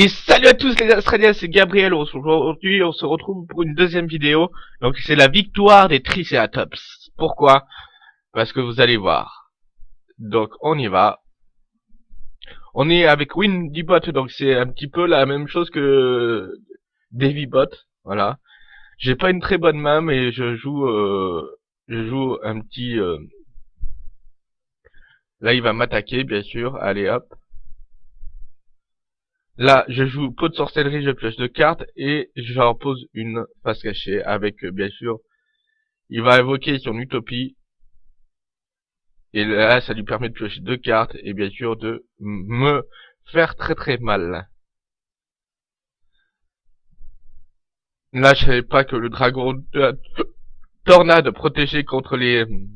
Et salut à tous les Australiens, c'est Gabriel. Aujourd'hui, on se retrouve pour une deuxième vidéo. Donc, c'est la victoire des Triceratops. Pourquoi? Parce que vous allez voir. Donc, on y va. On est avec Windybot, donc c'est un petit peu la même chose que Davybot. Voilà. J'ai pas une très bonne main, mais je joue, euh, je joue un petit. Euh, là, il va m'attaquer, bien sûr. Allez, hop. Là, je joue pot de sorcellerie, je pioche deux cartes et j'en pose une face cachée avec, euh, bien sûr, il va invoquer son utopie. Et là, ça lui permet de piocher deux cartes et bien sûr de me faire très très mal. Là, je savais pas que le dragon de tornade protégeait contre les euh,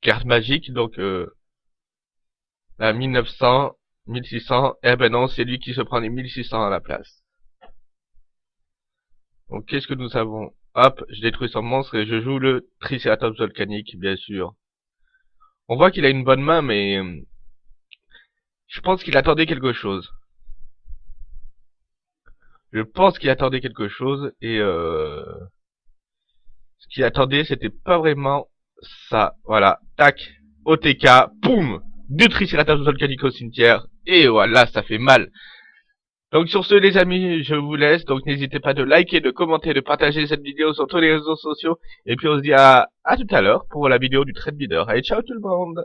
cartes magiques, donc euh, à 1900 1600, eh ben non, c'est lui qui se prend les 1600 à la place. Donc qu'est-ce que nous avons? Hop, je détruis son monstre et je joue le Triceratops volcanique, bien sûr. On voit qu'il a une bonne main, mais... Euh, je pense qu'il attendait quelque chose. Je pense qu'il attendait quelque chose, et euh... Ce qu'il attendait, c'était pas vraiment ça. Voilà, tac, OTK, boum Deux Triceratops volcaniques au cimetière, et voilà, ça fait mal. Donc sur ce les amis, je vous laisse. Donc n'hésitez pas de liker, de commenter, de partager cette vidéo sur tous les réseaux sociaux. Et puis on se dit à, à tout à l'heure pour la vidéo du trade leader. Allez, ciao tout le monde